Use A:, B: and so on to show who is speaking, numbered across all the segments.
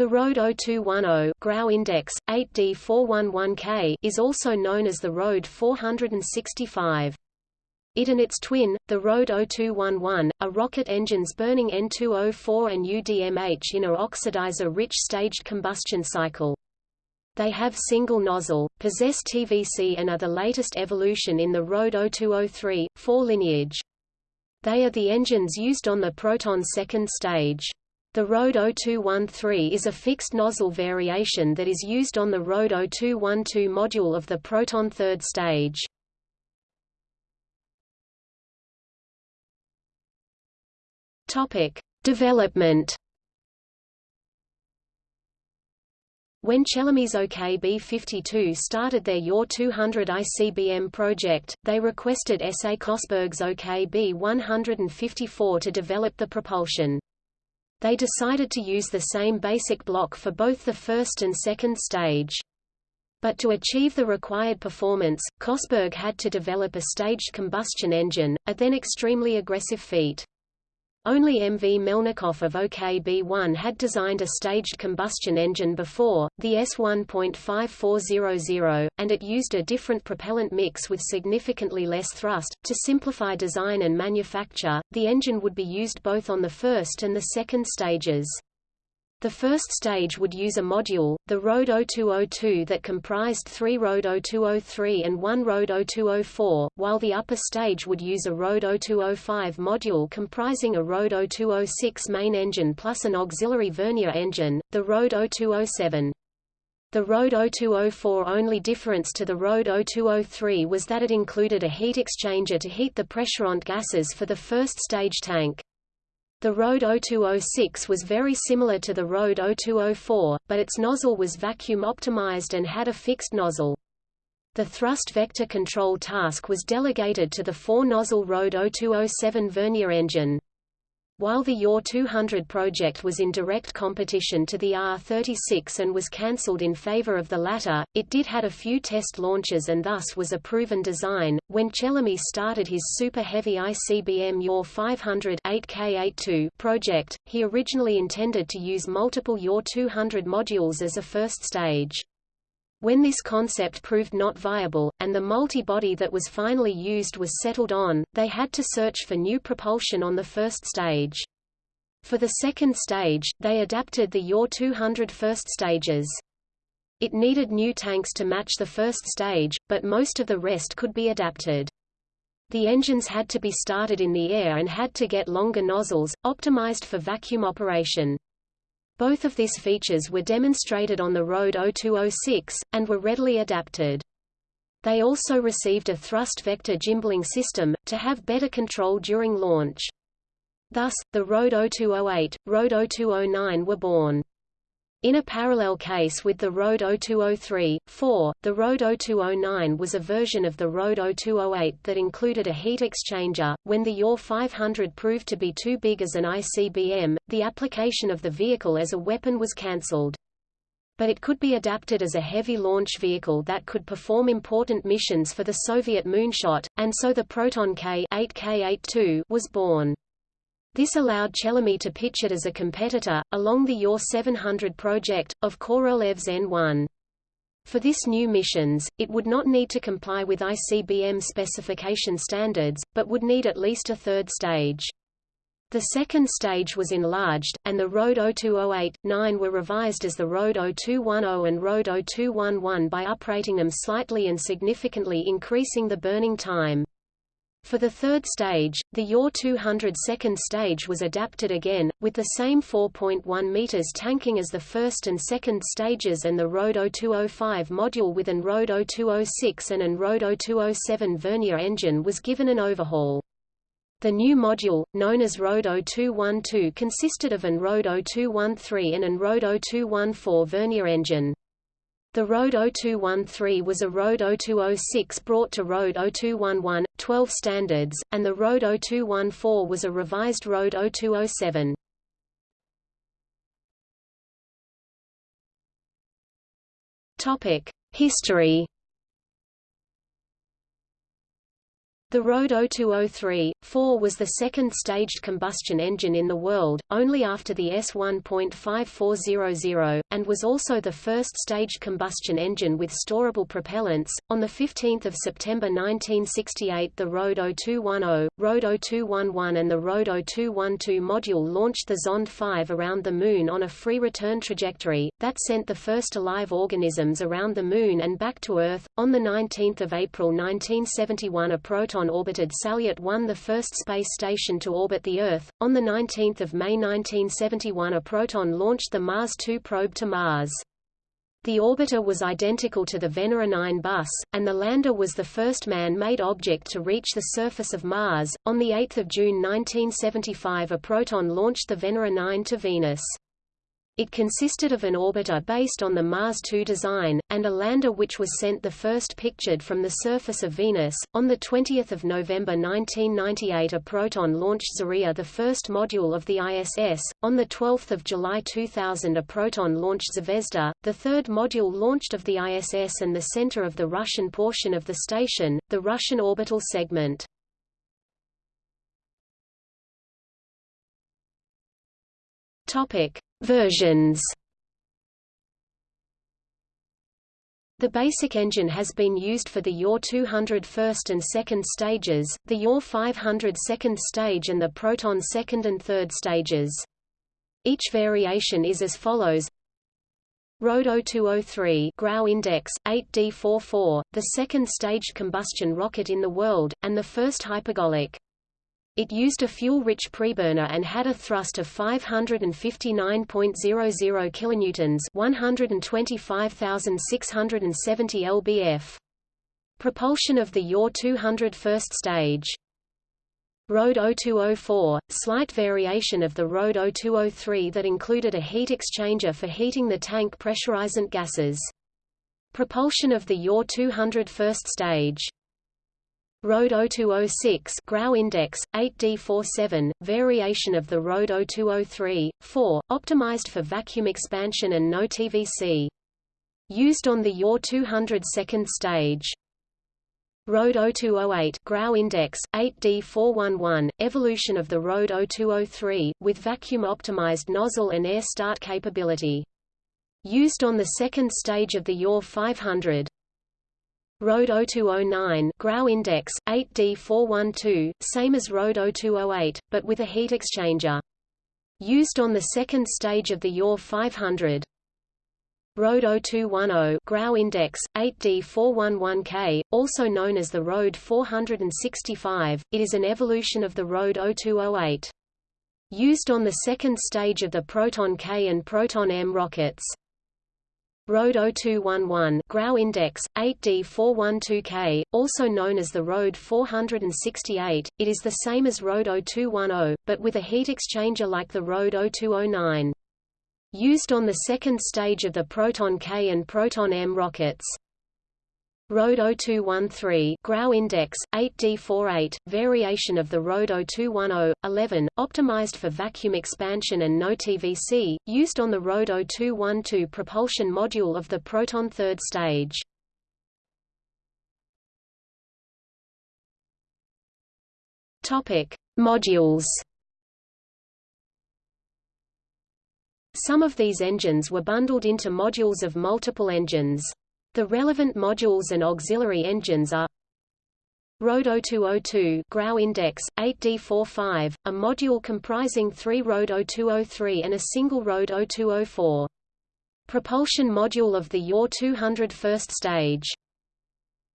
A: The Road 0210 Grau index 8D411K is also known as the Road 465. It and its twin, the Road 0211, are rocket engines burning N2O4 and UDMH in a oxidizer-rich staged combustion cycle. They have single nozzle, possess TVC and are the latest evolution in the Road 0203, 4 lineage. They are the engines used on the Proton second stage. The Road 0213 is a fixed nozzle variation that is used on the Road 0212 module of the Proton third stage. Topic: Development When Chelomey's OK-B-52 started their YOR 200 ICBM project, they requested S.A. Kosberg's OK-B-154 to develop the propulsion. They decided to use the same basic block for both the first and second stage. But to achieve the required performance, Kosberg had to develop a staged combustion engine, a then extremely aggressive feat. Only M. V. Melnikov of OKB-1 had designed a staged combustion engine before, the S1.5400, and it used a different propellant mix with significantly less thrust. To simplify design and manufacture, the engine would be used both on the first and the second stages. The first stage would use a module, the Road 0202 that comprised three Road 0203 and one Road 0204, while the upper stage would use a Road 0205 module comprising a Road 0206 main engine plus an auxiliary vernier engine, the Road 0207. The Road 0204 only difference to the Road 0203 was that it included a heat exchanger to heat the pressurant gases for the first stage tank. The Road 0206 was very similar to the Road 0204, but its nozzle was vacuum optimized and had a fixed nozzle. The thrust vector control task was delegated to the four-nozzle Road 0207 vernier engine. While the YOR 200 project was in direct competition to the R-36 and was cancelled in favor of the latter, it did had a few test launches and thus was a proven design. When Chelomey started his Super Heavy ICBM YOR 500 8K82 project, he originally intended to use multiple YOR 200 modules as a first stage. When this concept proved not viable, and the multi-body that was finally used was settled on, they had to search for new propulsion on the first stage. For the second stage, they adapted the YOR 200 first stages. It needed new tanks to match the first stage, but most of the rest could be adapted. The engines had to be started in the air and had to get longer nozzles, optimized for vacuum operation. Both of these features were demonstrated on the Road 0206, and were readily adapted. They also received a thrust vector gimbling system, to have better control during launch. Thus, the Road 0208, Road 0209 were born. In a parallel case with the Road 0203, 4, the Road 0209 was a version of the Road 0208 that included a heat exchanger. When the YOR 500 proved to be too big as an ICBM, the application of the vehicle as a weapon was cancelled. But it could be adapted as a heavy launch vehicle that could perform important missions for the Soviet moonshot, and so the Proton K 8K82 was born. This allowed Chelomey to pitch it as a competitor, along the YOR 700 project, of Korolev's N-1. For this new missions, it would not need to comply with ICBM specification standards, but would need at least a third stage. The second stage was enlarged, and the Road 0208-9 were revised as the Road 0210 and Road 0211 by uprating them slightly and significantly increasing the burning time. For the third stage, the YOR 200 second stage was adapted again, with the same 4.1 meters tanking as the first and second stages and the Road 0205 module with an Road 0206 and an Road 0207 vernier engine was given an overhaul. The new module, known as Road 0212 consisted of an Road 0213 and an Road 0214 vernier engine. The Road 0213 was a Road 0206 brought to Road 0211, 12 standards, and the Road 0214 was a revised Road 0207. Topic: History The Rode 0203-4 was the second staged combustion engine in the world, only after the S1.5400, and was also the first staged combustion engine with storable propellants. On 15 September 1968 the Rode 0210, Rode 0211 and the Rode 0212 module launched the Zond 5 around the Moon on a free return trajectory, that sent the first alive organisms around the Moon and back to Earth. On 19 April 1971 a Proton Proton-orbited Salyut 1 the first space station to orbit the Earth. On 19 May 1971 a Proton launched the Mars 2 probe to Mars. The orbiter was identical to the Venera 9 bus, and the lander was the first man-made object to reach the surface of Mars. On 8 June 1975 a Proton launched the Venera 9 to Venus. It consisted of an orbiter based on the Mars 2 design, and a lander which was sent the first pictured from the surface of Venus. On 20 November 1998 a Proton launched Zarya the first module of the ISS. On 12 July 2000 a Proton launched Zvezda, the third module launched of the ISS and the center of the Russian portion of the station, the Russian orbital segment. Topic Versions The basic engine has been used for the Yaw 200 first and second stages, the Yaw 500 second stage and the Proton second and third stages. Each variation is as follows Rode 0203 Grau Index, 8D44, the second staged combustion rocket in the world, and the first hypergolic. It used a fuel-rich preburner and had a thrust of 559.00 kilonewtons, 125,670 lbf. Propulsion of the Yaw 200 first stage. Rode 0204, slight variation of the Rode 0203 that included a heat exchanger for heating the tank pressurizant gases. Propulsion of the Yaw 200 first stage. Rode 0206 Grau Index, 8D47, variation of the Rode 0203, 4, optimized for vacuum expansion and no TVC. Used on the Yaw 200 second stage. Rode 0208 Grau Index, 8D411, evolution of the Rode 0203, with vacuum-optimized nozzle and air start capability. Used on the second stage of the Yaw 500. Rode 0209 Grau Index, 8D412, same as Rode 0208, but with a heat exchanger. Used on the second stage of the Yaw 500. Rode 0210 Grau Index, 8D411K, also known as the Road 465, it is an evolution of the Rode 0208. Used on the second stage of the Proton K and Proton M rockets. Rode 0211 Grau Index, 8D412K, also known as the Road 468, it is the same as Rode 0210, but with a heat exchanger like the Rode 0209. Used on the second stage of the Proton K and Proton M rockets. Rode 0213 Grau Index, 8D48, variation of the Road 0210, 11, optimized for vacuum expansion and no TVC, used on the Road 0212 propulsion module of the Proton third stage. Topic: Modules. Some of these engines were bundled into modules of multiple engines. The relevant modules and auxiliary engines are Rode 0202 Grau Index, 8D45, a module comprising three Rode 0203 and a single Rode 0204. Propulsion module of the YOR 200 first stage.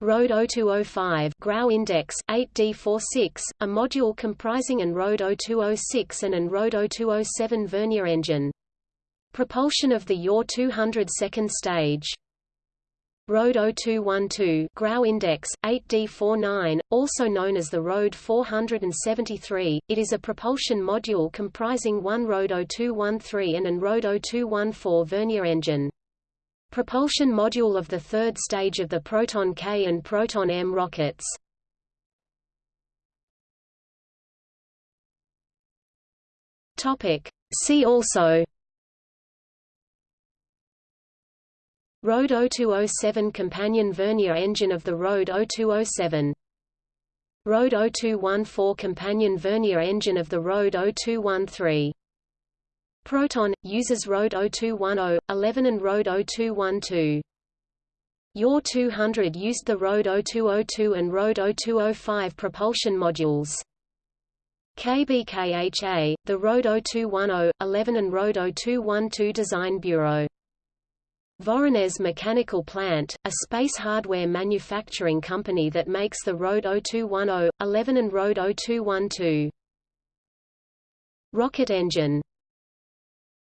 A: Rode 0205 Grau Index, 8D46, a module comprising an Rode 0206 and an Rode 0207 vernier engine. Propulsion of the YOR 200 second stage. Rode 0212 Grau Index, 8D49, also known as the Road 473, it is a propulsion module comprising one Road 0213 and an Road 0214 vernier engine. Propulsion module of the third stage of the Proton K and Proton M rockets. See also Rode 0207 companion vernier engine of the Rode 0207 Rode 0214 companion vernier engine of the Rode 0213. Proton, uses Rode 0210, 11 and Rode 0212. Yaw 200 used the Rode 0202 and Rode 0205 propulsion modules. KBKHA, the Rode 0210, 11 and Rode 0212 Design Bureau. Voronezh Mechanical Plant, a space hardware manufacturing company that makes the Rode 0210, 11 and Rode 0212. Rocket engine